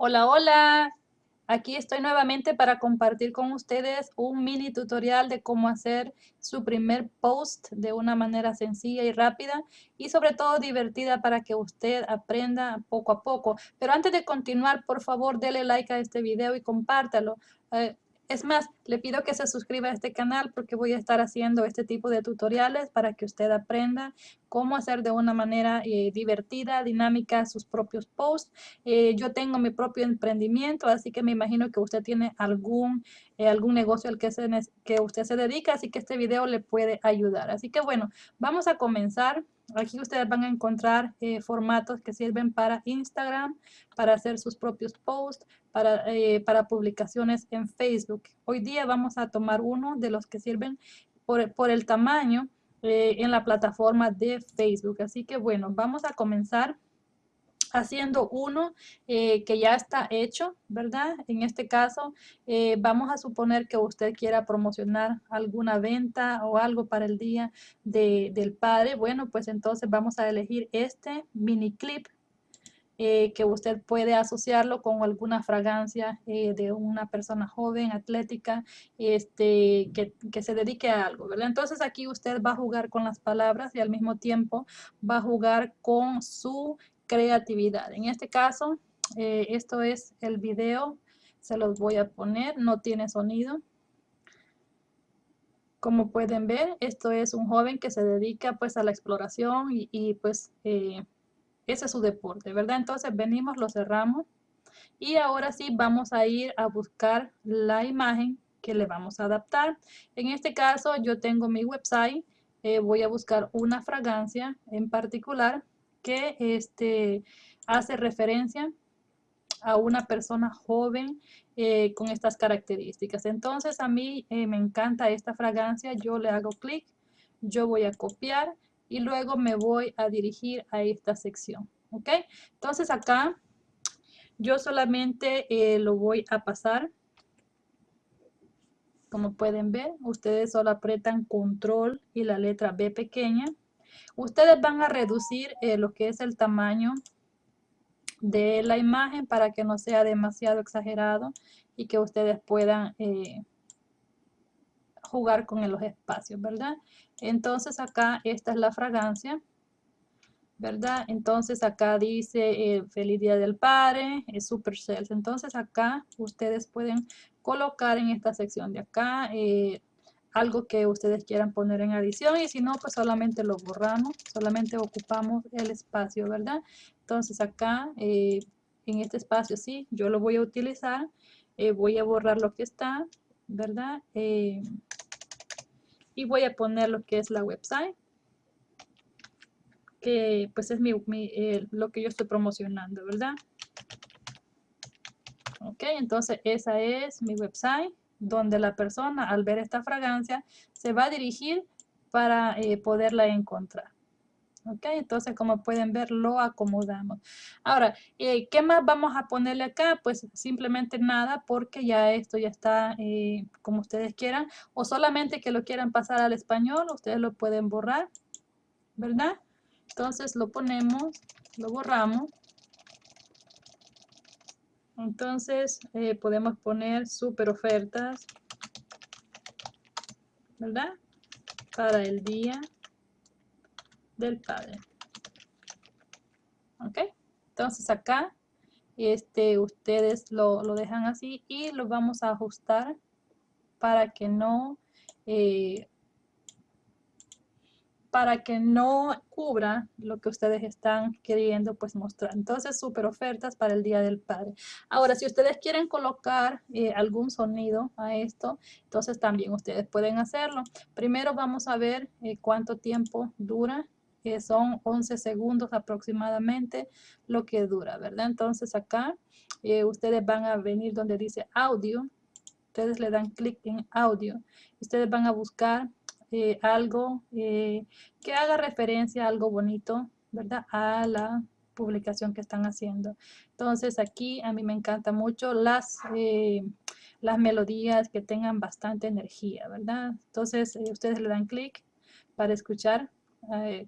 Hola, hola. Aquí estoy nuevamente para compartir con ustedes un mini tutorial de cómo hacer su primer post de una manera sencilla y rápida y sobre todo divertida para que usted aprenda poco a poco. Pero antes de continuar, por favor, dele like a este video y compártalo. Eh, es más, le pido que se suscriba a este canal porque voy a estar haciendo este tipo de tutoriales para que usted aprenda cómo hacer de una manera eh, divertida, dinámica sus propios posts. Eh, yo tengo mi propio emprendimiento, así que me imagino que usted tiene algún, eh, algún negocio al que, se, que usted se dedica, así que este video le puede ayudar. Así que bueno, vamos a comenzar. Aquí ustedes van a encontrar eh, formatos que sirven para Instagram, para hacer sus propios posts, para, eh, para publicaciones en Facebook. Hoy día vamos a tomar uno de los que sirven por, por el tamaño eh, en la plataforma de Facebook. Así que bueno, vamos a comenzar haciendo uno eh, que ya está hecho, ¿verdad? En este caso, eh, vamos a suponer que usted quiera promocionar alguna venta o algo para el día del padre. Bueno, pues entonces vamos a elegir este mini clip eh, que usted puede asociarlo con alguna fragancia de una persona joven, atlética, este, que, que, se dedique a algo, ¿verdad? Entonces aquí usted va a jugar con las palabras y al mismo tiempo va a jugar con su creatividad. En este caso, eh, esto es el video, se los voy a poner, no tiene sonido. Como pueden ver, esto es un joven que se dedica pues a la exploración y, pues eh, ese es su deporte, ¿verdad? Entonces venimos, lo cerramos y ahora sí vamos a ir a buscar la imagen que le vamos a adaptar. En este caso yo tengo mi website, eh, voy a buscar una fragancia en particular que este, hace referencia a una persona joven eh, con estas características. Entonces a mí eh, me encanta esta fragancia, yo le hago clic, yo voy a copiar y luego me voy a dirigir a esta sección. ¿Ok? Entonces acá yo solamente eh, lo voy a pasar. Como pueden ver, ustedes solo apretan control y la letra B pequeña Ustedes van a reducir eh, lo que es el tamaño de la imagen para que no sea demasiado exagerado y que ustedes puedan eh, jugar con los espacios, ¿verdad? Entonces acá esta es la fragancia, ¿verdad? Entonces acá dice eh, Feliz Día del Padre, es Super Cells. Entonces acá ustedes pueden colocar en esta sección de acá algo que ustedes quieran poner en adición y si no, pues solamente lo borramos, solamente ocupamos el espacio, ¿verdad? Entonces acá, eh, en este espacio, sí, yo lo voy a utilizar, eh, voy a borrar lo que está, ¿verdad? Eh, y voy a poner lo que es la website, que pues es mi, lo que yo estoy promocionando, ¿verdad? Ok, entonces esa es mi website donde la persona al ver esta fragancia se va a dirigir para eh, poderla encontrar. ¿Ok? Entonces, como pueden ver, lo acomodamos. Ahora, eh, ¿qué más vamos a ponerle acá? Pues simplemente nada, porque ya esto ya está eh, como ustedes quieran. O solamente que lo quieran pasar al español, ustedes lo pueden borrar, ¿verdad? Entonces lo ponemos, lo borramos. Entonces eh, podemos poner super ofertas, ¿verdad? Para el día del padre. ¿Ok? Entonces acá este, ustedes lo, lo dejan así y lo vamos a ajustar para que no eh, para que no cubra lo que ustedes están queriendo pues mostrar. Entonces, súper ofertas para el Día del Padre. Ahora, si ustedes quieren colocar eh, algún sonido a esto, entonces también ustedes pueden hacerlo. Primero vamos a ver eh, cuánto tiempo dura. que son 11 segundos aproximadamente lo que dura, ¿verdad? Entonces acá eh, ustedes van a venir donde dice audio. Ustedes le dan clic en audio. Ustedes van a buscar eh, algo eh, que haga referencia a algo bonito, ¿verdad? A la publicación que están haciendo. Entonces aquí a mí me encanta mucho las, eh, las melodías que tengan bastante energía, ¿verdad? Entonces ustedes le dan clic para escuchar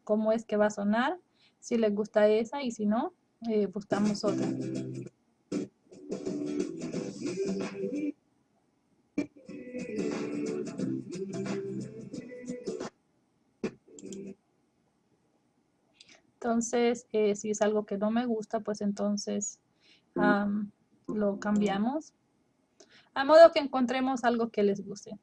cómo es que va a sonar, si les gusta esa y si no, buscamos otra. Entonces, eh, si es algo que no me gusta, pues entonces lo cambiamos. A modo que encontremos algo que les guste.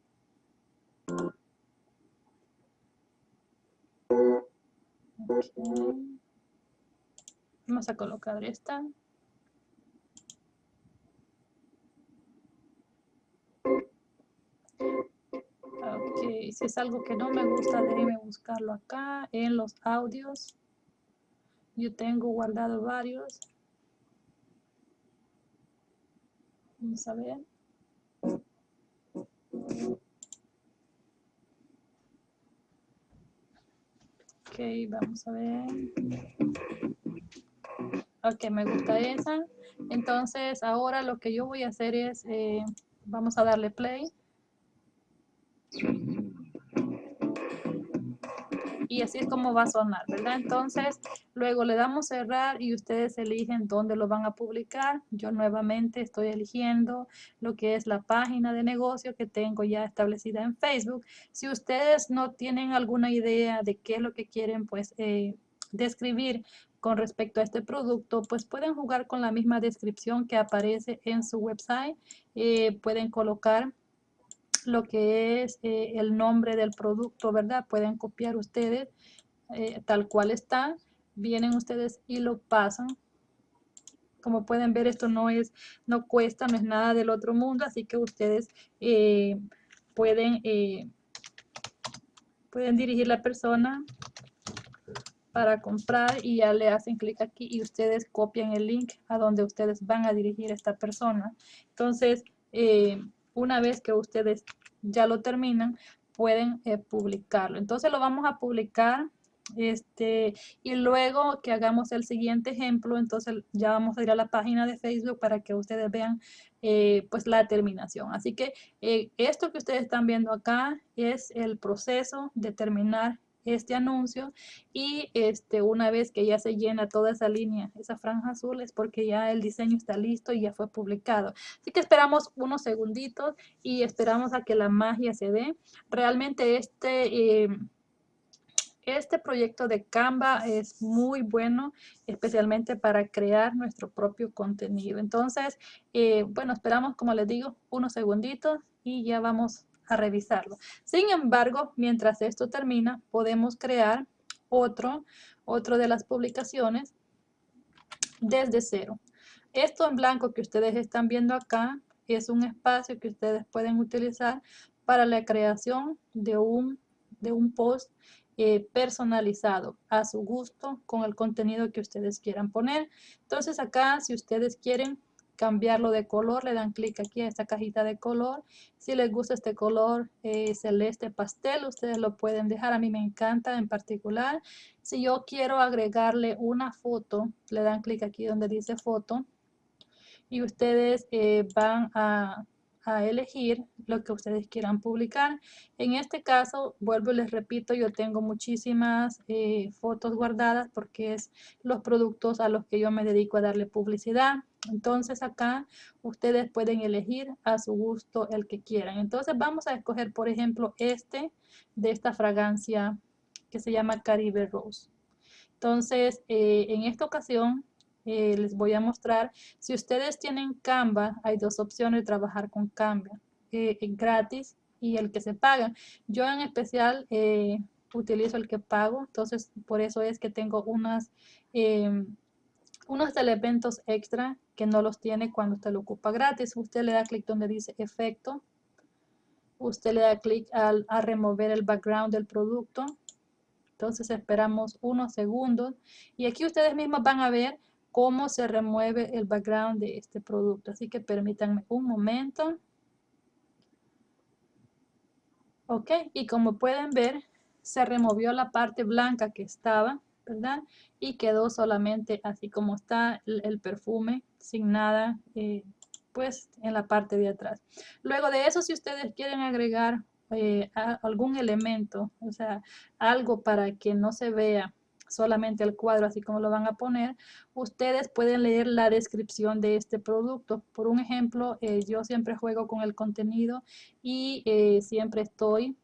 Vamos a colocar esta. Ok, si es algo que no me gusta, déjenme buscarlo acá en los audios. Yo tengo guardado varios. Vamos a ver. Ok, vamos a ver. Ok, me gusta esa. Entonces, ahora lo que yo voy a hacer es, eh, vamos a darle play. Y así es como va a sonar, ¿verdad? Entonces, luego le damos cerrar y ustedes eligen dónde lo van a publicar. Yo nuevamente estoy eligiendo lo que es la página de negocio que tengo ya establecida en Facebook. Si ustedes no tienen alguna idea de qué es lo que quieren, pues, eh, describir con respecto a este producto, pues pueden jugar con la misma descripción que aparece en su website. Eh, pueden colocar lo que es eh, el nombre del producto, ¿verdad? Pueden copiar ustedes eh, tal cual está. Vienen ustedes y lo pasan. Como pueden ver, esto no es, no cuesta, no es nada del otro mundo, así que ustedes eh, pueden, pueden dirigir la persona para comprar y ya le hacen clic aquí y ustedes copian el link a donde ustedes van a dirigir a esta persona. Entonces, una vez que ustedes ya lo terminan, pueden eh, publicarlo. Entonces lo vamos a publicar este, y luego que hagamos el siguiente ejemplo, entonces ya vamos a ir a la página de Facebook para que ustedes vean eh, pues la terminación. Así que eh, esto que ustedes están viendo acá es el proceso de terminar este anuncio y este, una vez que ya se llena toda esa línea, esa franja azul, es porque ya el diseño está listo y ya fue publicado. Así que esperamos unos segunditos y esperamos a que la magia se dé. Realmente este... Eh, este proyecto de Canva es muy bueno, especialmente para crear nuestro propio contenido. Entonces, eh, bueno, esperamos, como les digo, unos segunditos y ya vamos a revisarlo. Sin embargo, mientras esto termina, podemos crear otro, otro de las publicaciones desde cero. Esto en blanco que ustedes están viendo acá es un espacio que ustedes pueden utilizar para la creación de un, de un post eh, personalizado a su gusto con el contenido que ustedes quieran poner. Entonces acá, si ustedes quieren cambiarlo de color, le dan clic aquí a esta cajita de color. Si les gusta este color eh, celeste pastel, ustedes lo pueden dejar. A mí me encanta en particular. Si yo quiero agregarle una foto, le dan clic aquí donde dice foto. Y ustedes eh, van a a elegir lo que ustedes quieran publicar. En este caso, vuelvo y les repito, yo tengo muchísimas eh, fotos guardadas porque es los productos a los que yo me dedico a darle publicidad. Entonces acá ustedes pueden elegir a su gusto el que quieran. Entonces vamos a escoger, por ejemplo, este de esta fragancia que se llama Caribe Rose. Entonces, eh, en esta ocasión eh, les voy a mostrar. Si ustedes tienen Canva, hay dos opciones de trabajar con Canva, eh, gratis y el que se paga. Yo en especial eh, utilizo el que pago, entonces por eso es que tengo unas, em, unos elementos extra que no los tiene cuando usted lo ocupa gratis. Usted le da clic donde dice efecto. Usted le da clic a remover el background del producto. Entonces esperamos unos segundos y aquí ustedes mismos van a ver cómo se remueve el background de este producto. Así que permítanme un momento. Ok, y como pueden ver, se removió la parte blanca que estaba, ¿verdad? Y quedó solamente así como está el, perfume, sin nada, eh, pues en la parte de atrás. Luego de eso, si ustedes quieren agregar eh, algún elemento, o sea, algo para que no se vea solamente el cuadro así como lo van a poner, ustedes pueden leer la descripción de este producto. Por un ejemplo, eh, yo siempre juego con el contenido y siempre estoy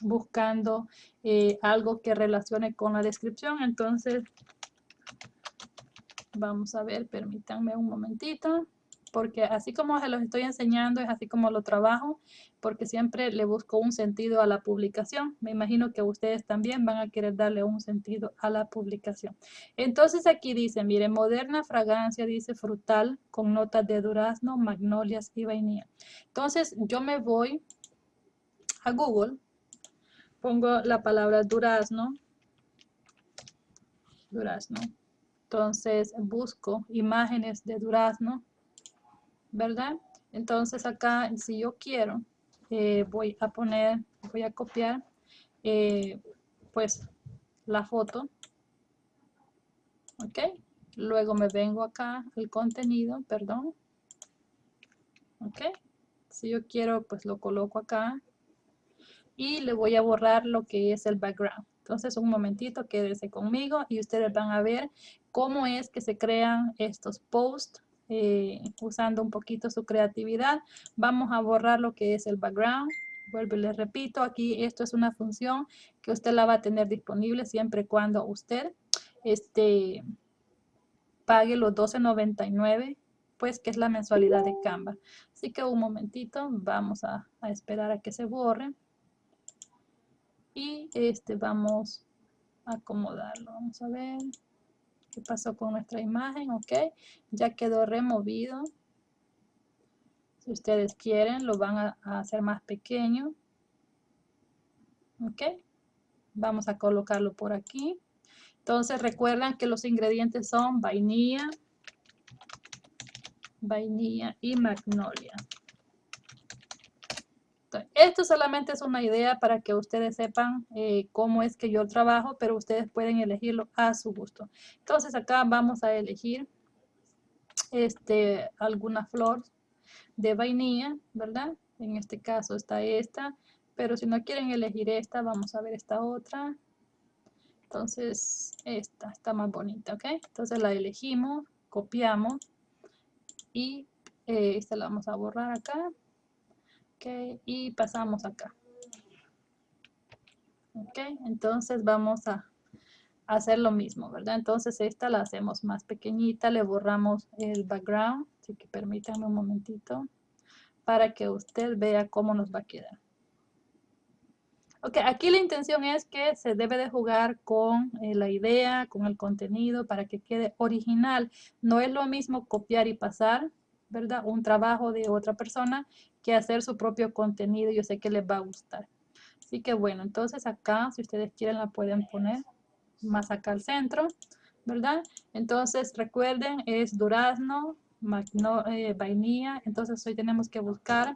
buscando eh, algo que relacione con la descripción. Entonces, Vamos a ver, permítanme un momentito porque así como se los estoy enseñando, es así como lo trabajo, porque siempre le busco un sentido a la publicación. Me imagino que ustedes también van a querer darle un sentido a la publicación. Entonces aquí dice, mire, moderna fragancia, dice frutal, con notas de durazno, magnolias y vainilla. Entonces yo me voy a Google, pongo la palabra durazno, durazno. Entonces busco imágenes de durazno ¿verdad? Entonces acá, si yo quiero, eh, voy a poner, voy a copiar, eh, pues, la foto. ¿Ok? Luego me vengo acá al contenido, perdón. ¿Ok? Si yo quiero, pues lo coloco acá. Y le voy a borrar lo que es el background. Entonces, un momentito, quédese conmigo y ustedes van a ver cómo es que se crean estos posts eh, usando un poquito su creatividad. Vamos a borrar lo que es el background. Vuelvo y les repito, aquí esto es una función que usted la va a tener disponible siempre cuando usted este, pague los 12.99 pues que es la mensualidad de Canva. Así que un momentito, vamos a, a esperar a que se borre. Y este vamos a acomodarlo. Vamos a ver qué pasó con nuestra imagen, ok, ya quedó removido. Si ustedes quieren, lo van a, hacer más pequeño. Ok, vamos a colocarlo por aquí. Entonces recuerdan que los ingredientes son vainilla, vainilla y magnolia. Esto solamente es una idea para que ustedes sepan eh, cómo es que yo trabajo, pero ustedes pueden elegirlo a su gusto. Entonces acá vamos a elegir este, alguna flor de vainilla, ¿verdad? En este caso está esta, pero si no quieren elegir esta, vamos a ver esta otra. Entonces, esta está más bonita, ¿ok? Entonces la elegimos, copiamos y eh, esta la vamos a borrar acá ok y pasamos acá. Ok entonces vamos a hacer lo mismo verdad entonces esta la hacemos más pequeñita le borramos el background así que permítanme un momentito para que usted vea cómo nos va a quedar. Ok, aquí la intención es que se debe de jugar con eh, la idea, con el contenido para que quede original. No es lo mismo copiar y pasar, ¿verdad? Un trabajo de otra persona que hacer su propio contenido. Yo sé que les va a gustar. Así que bueno, entonces acá, si ustedes quieren, la pueden poner más acá al centro, ¿verdad? Entonces recuerden, es durazno, eh, vainilla. Entonces hoy tenemos que buscar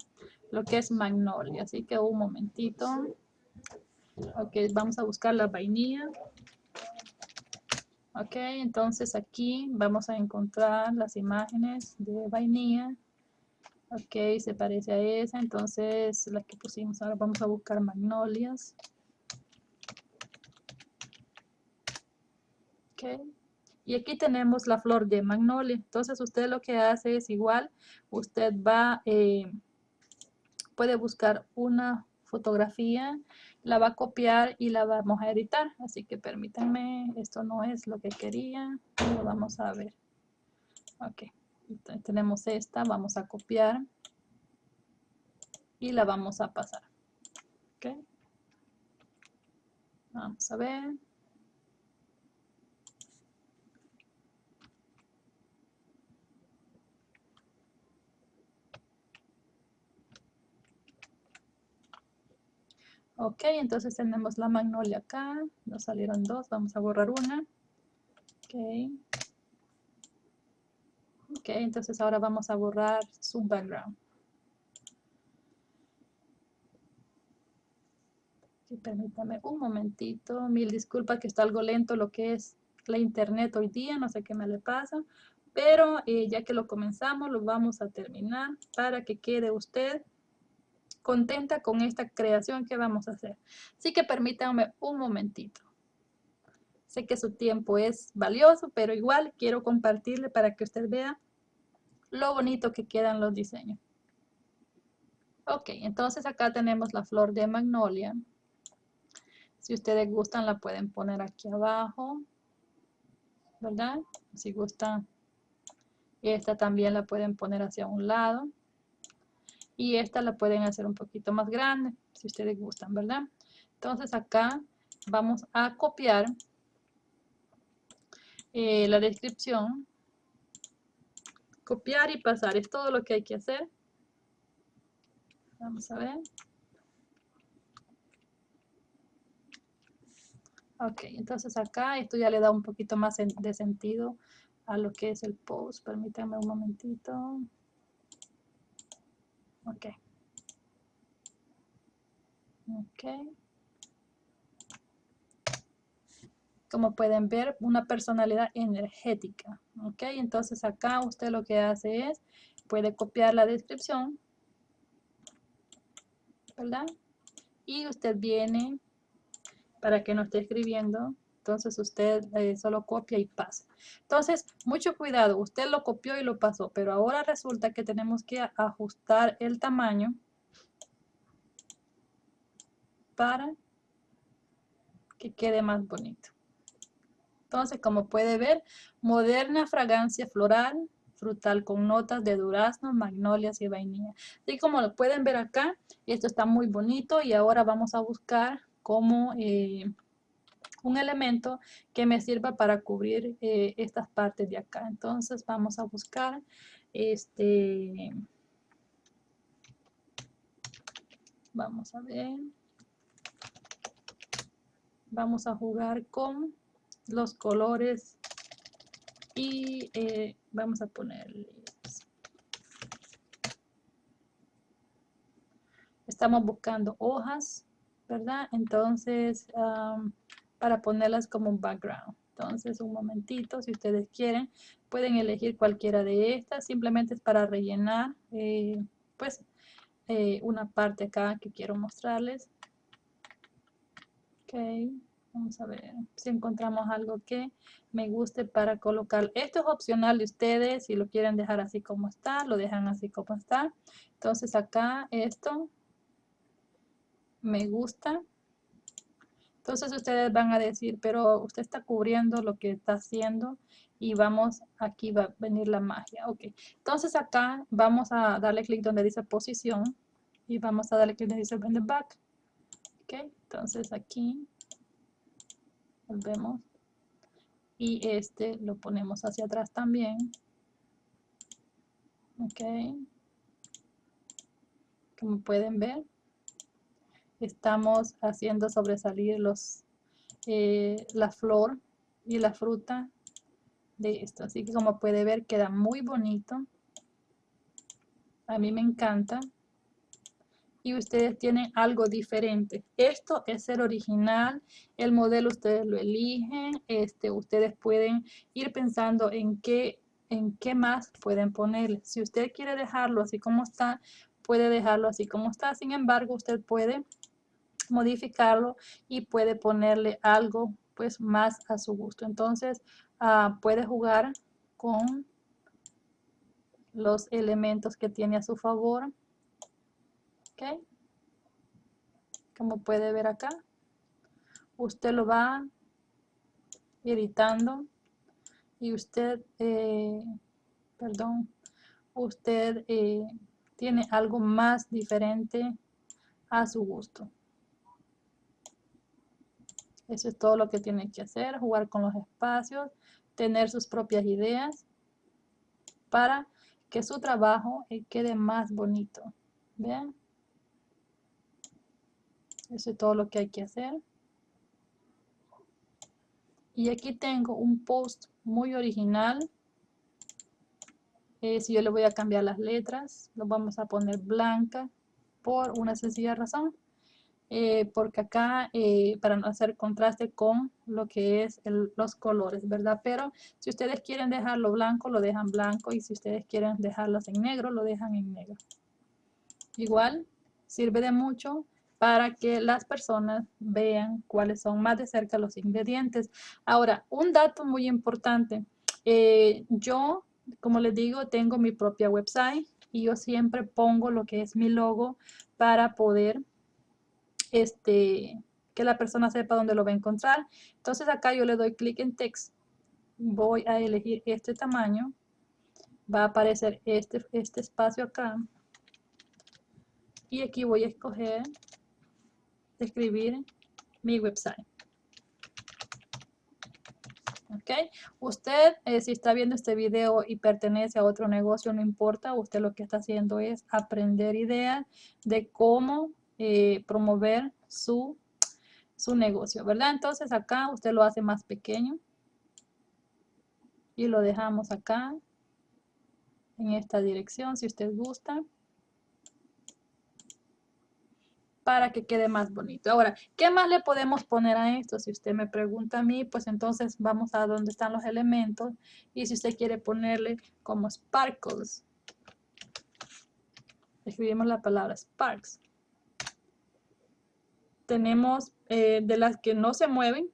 lo que es magnolia. Así que un momentito. Ok, vamos a buscar la vainilla. Ok, entonces aquí vamos a encontrar las imágenes de vainilla. Ok, se parece a esa, entonces la que pusimos ahora vamos a buscar magnolias. Ok, y aquí tenemos la flor de magnolia. Entonces usted lo que hace es igual, usted va, eh, puede buscar una fotografía la va a copiar y la vamos a editar. Así que permítanme, esto no es lo que quería, lo vamos a ver. Ok, tenemos esta, vamos a copiar y la vamos a pasar. Ok, vamos a ver. Ok, entonces tenemos la magnolia acá. Nos salieron dos, vamos a borrar una. Ok. Ok, entonces ahora vamos a borrar su background. permítame un momentito. Mil disculpas que está algo lento lo que es la internet hoy día. No sé qué me le pasa. Pero eh, ya que lo comenzamos, lo vamos a terminar para que quede usted contenta con esta creación que vamos a hacer. Así que permítanme un momentito. Sé que su tiempo es valioso, pero igual quiero compartirle para que usted vea lo bonito que quedan los diseños. Ok, entonces acá tenemos la flor de magnolia. Si ustedes gustan la pueden poner aquí abajo. ¿verdad? Si gustan, esta también la pueden poner hacia un lado. Y esta la pueden hacer un poquito más grande, si ustedes gustan, ¿verdad? Entonces acá vamos a copiar eh, la descripción. Copiar y pasar, es todo lo que hay que hacer. Vamos a ver. Ok, entonces acá esto ya le da un poquito más de sentido a lo que es el post. Permítanme un momentito. Ok. Ok. Como pueden ver, una personalidad energética. Ok, entonces acá usted lo que hace es, puede copiar la descripción. ¿Verdad? Y usted viene para que no esté escribiendo. Entonces usted eh, solo copia y pasa. Entonces, mucho cuidado. Usted lo copió y lo pasó, pero ahora resulta que tenemos que ajustar el tamaño para que quede más bonito. Entonces, como puede ver, moderna fragancia floral, frutal con notas de durazno, magnolias y vainilla. Así como lo pueden ver acá, esto está muy bonito y ahora vamos a buscar como eh, un elemento que me sirva para cubrir eh, estas partes de acá. Entonces vamos a buscar este... Vamos a ver. Vamos a jugar con los colores y eh, vamos a ponerle estamos buscando hojas ¿verdad? Entonces, para ponerlas como un background. Entonces, un momentito, si ustedes quieren, pueden elegir cualquiera de estas. Simplemente es para rellenar, eh, pues, eh, una parte acá que quiero mostrarles. Ok, vamos a ver si encontramos algo que me guste para colocar. Esto es opcional de ustedes, si lo quieren dejar así como está, lo dejan así como está. Entonces acá esto me gusta. Entonces ustedes van a decir, pero usted está cubriendo lo que está haciendo y vamos, aquí va a venir la magia. Ok, entonces acá vamos a darle clic donde dice posición y vamos a darle clic donde dice the back. Ok, entonces aquí volvemos y este lo ponemos hacia atrás también. Ok, como pueden ver estamos haciendo sobresalir los, eh, la flor y la fruta de esto. Así que como puede ver queda muy bonito. A mí me encanta. Y ustedes tienen algo diferente. Esto es ser original. El modelo ustedes lo eligen. Este, ustedes pueden ir pensando en qué, en qué más pueden ponerle. Si usted quiere dejarlo así como está, puede dejarlo así como está. Sin embargo, usted puede modificarlo y puede ponerle algo pues más a su gusto. Entonces ah, puede jugar con los elementos que tiene a su favor. ¿Ok? Como puede ver acá. Usted lo va editando y usted, eh, perdón, usted eh, tiene algo más diferente a su gusto. Eso es todo lo que tiene que hacer, jugar con los espacios, tener sus propias ideas para que su trabajo eh, quede más bonito. ¿Ven? Eso es todo lo que hay que hacer. Y aquí tengo un post muy original. Eh, si yo le voy a cambiar las letras, lo vamos a poner blanca por una sencilla razón. Eh, porque acá eh, para no hacer contraste con lo que es los colores, ¿verdad? Pero si ustedes quieren dejarlo blanco, lo dejan blanco y si ustedes quieren dejarlos en negro, lo dejan en negro. Igual sirve de mucho para que las personas vean cuáles son más de cerca los ingredientes. Ahora, un dato muy importante. Yo, como les digo, tengo mi propia website y yo siempre pongo lo que es mi logo para poder este, que la persona sepa dónde lo va a encontrar. Entonces acá yo le doy clic en text voy a elegir este tamaño, va a aparecer este, este espacio acá, y aquí voy a escoger, escribir mi website. ¿Ok? Usted, eh, si está viendo este video y pertenece a otro negocio, no importa, usted lo que está haciendo es aprender ideas de cómo eh, promover su, su negocio, ¿verdad? Entonces acá usted lo hace más pequeño y lo dejamos acá en esta dirección si usted gusta para que quede más bonito. Ahora, ¿qué más le podemos poner a esto? Si usted me pregunta a mí, pues entonces vamos a donde están los elementos. Y si usted quiere ponerle como sparkles, escribimos la palabra sparks. Tenemos eh, de las que no se mueven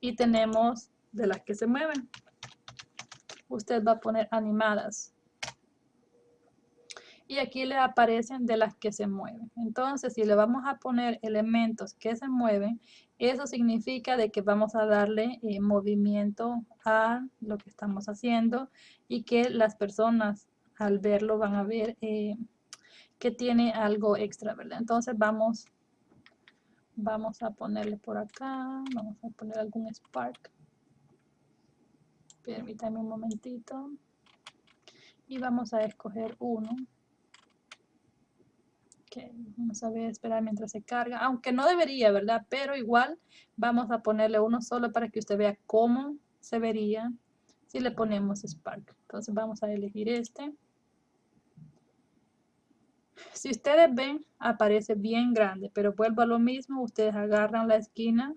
y tenemos de las que se mueven. Usted va a poner animadas y aquí le aparecen de las que se mueven. Entonces, si le vamos a poner elementos que se mueven, eso significa de que vamos a darle eh, movimiento a lo que estamos haciendo y que las personas al verlo van a ver eh, que tiene algo extra, ¿verdad? Entonces vamos, vamos a ponerle por acá, vamos a poner algún spark. Permítame un momentito. Y vamos a escoger uno vamos a ver, esperar mientras se carga, aunque no debería, ¿verdad? Pero igual vamos a ponerle uno solo para que usted vea cómo se vería si le ponemos Spark. Entonces vamos a elegir este. Si ustedes ven, aparece bien grande, pero vuelvo a lo mismo, ustedes agarran la esquina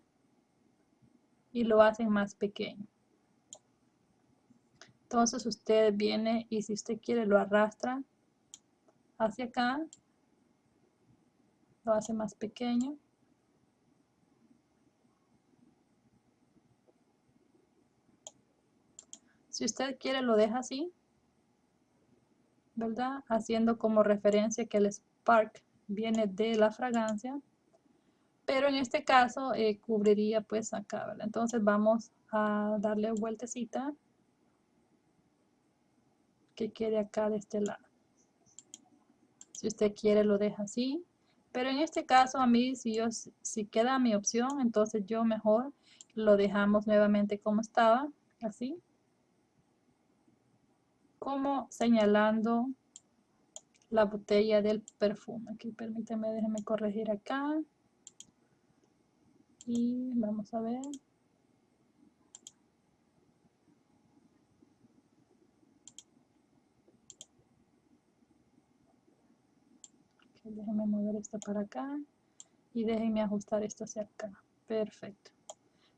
y lo hacen más pequeño. Entonces usted viene y si usted quiere lo arrastra hacia acá lo hace más pequeño. Si usted quiere lo deja así, ¿verdad? Haciendo como referencia que el Spark viene de la fragancia. Pero en este caso eh, cubriría pues acá, ¿verdad? Entonces vamos a darle vueltecita que quede acá de este lado. Si usted quiere lo deja así. Pero en este caso a mí, si, yo, si queda mi opción, entonces yo mejor lo dejamos nuevamente como estaba, así. Como señalando la botella del perfume. Aquí permíteme, déjeme corregir acá. Y vamos a ver. Déjenme mover esto para acá y déjenme ajustar esto hacia acá. Perfecto.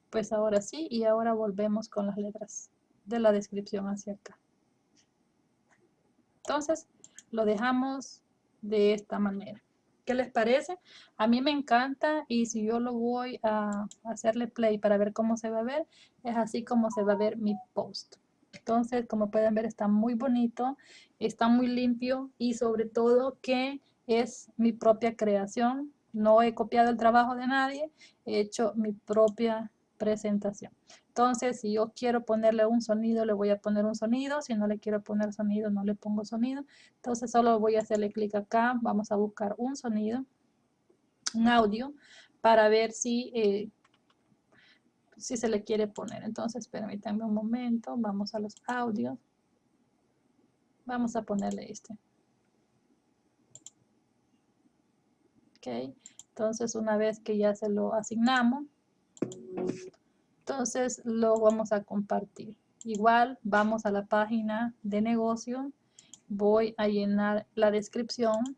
Pues ahora sí, y ahora volvemos con las letras de la descripción hacia acá. Entonces, lo dejamos de esta manera. ¿Qué les parece? A mí me encanta y si yo lo voy a hacerle play para ver cómo se va a ver, es así como se va a ver mi post. Entonces, como pueden ver, está muy bonito, está muy limpio y sobre todo que es mi propia creación. No he copiado el trabajo de nadie, he hecho mi propia presentación. Entonces, si yo quiero ponerle un sonido, le voy a poner un sonido. Si no le quiero poner sonido, no le pongo sonido. Entonces, solo voy a hacerle clic acá. Vamos a buscar un sonido, un audio, para ver si, eh, si se le quiere poner. Entonces, permítanme un momento. Vamos a los audios. Vamos a ponerle este. Entonces, una vez que ya se lo asignamos, entonces lo vamos a compartir. Igual, vamos a la página de negocio, voy a llenar la descripción.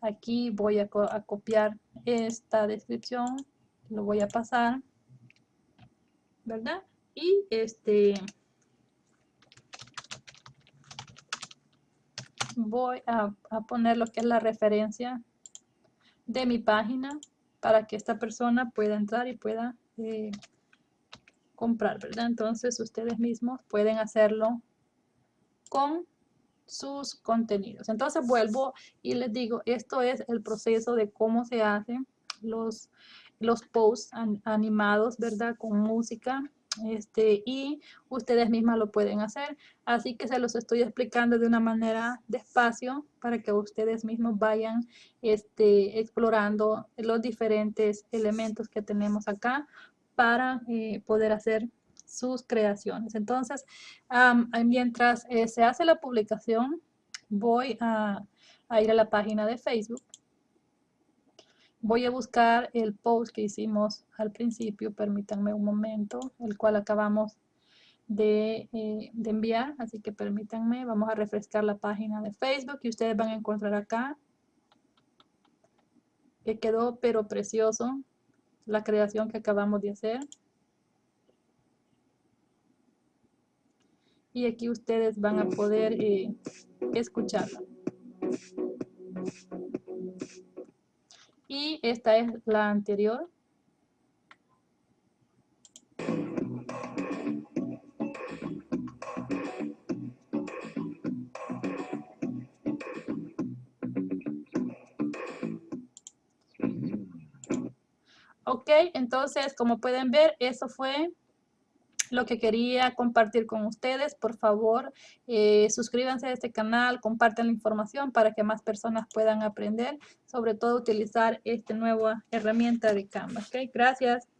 Aquí voy a, copiar esta descripción, lo voy a pasar, ¿verdad? Y este... voy a, poner lo que es la referencia de mi página para que esta persona pueda entrar y pueda eh, comprar, ¿verdad? Entonces ustedes mismos pueden hacerlo con sus contenidos. Entonces vuelvo y les digo, esto es el proceso de cómo se hacen los, los posts animados, ¿verdad? Con música este, y ustedes mismas lo pueden hacer. Así que se los estoy explicando de una manera despacio para que ustedes mismos vayan este, explorando los diferentes elementos que tenemos acá para eh, poder hacer sus creaciones. Entonces, mientras eh, se hace la publicación, voy a, a ir a la página de Facebook Voy a buscar el post que hicimos al principio, permítanme un momento, el cual acabamos de, eh, de, enviar, así que permítanme, vamos a refrescar la página de Facebook y ustedes van a encontrar acá que quedó pero precioso la creación que acabamos de hacer. Y aquí ustedes van a poder eh, escucharla y esta es la anterior. Ok, entonces como pueden ver, eso fue lo que quería compartir con ustedes. Por favor, eh, suscríbanse a este canal, compartan la información para que más personas puedan aprender, sobre todo utilizar esta nueva herramienta de Canva. Gracias.